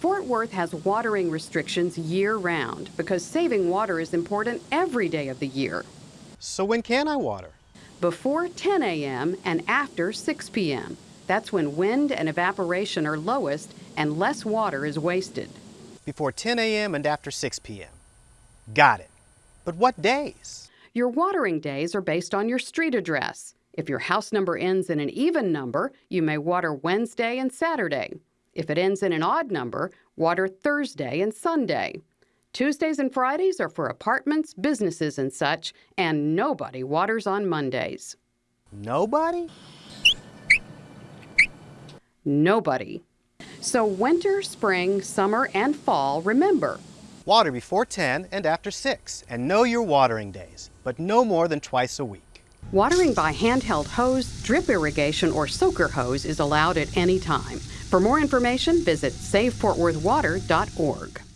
Fort Worth has watering restrictions year round because saving water is important every day of the year. So when can I water? Before 10 a.m. and after 6 p.m. That's when wind and evaporation are lowest and less water is wasted. Before 10 a.m. and after 6 p.m. Got it. But what days? Your watering days are based on your street address. If your house number ends in an even number, you may water Wednesday and Saturday. If it ends in an odd number, water Thursday and Sunday. Tuesdays and Fridays are for apartments, businesses, and such, and nobody waters on Mondays. Nobody? Nobody. So, winter, spring, summer, and fall, remember Water before 10 and after 6, and know your watering days, but no more than twice a week. Watering by handheld hose, drip irrigation, or soaker hose is allowed at any time. For more information, visit SaveFortWorthWater.org.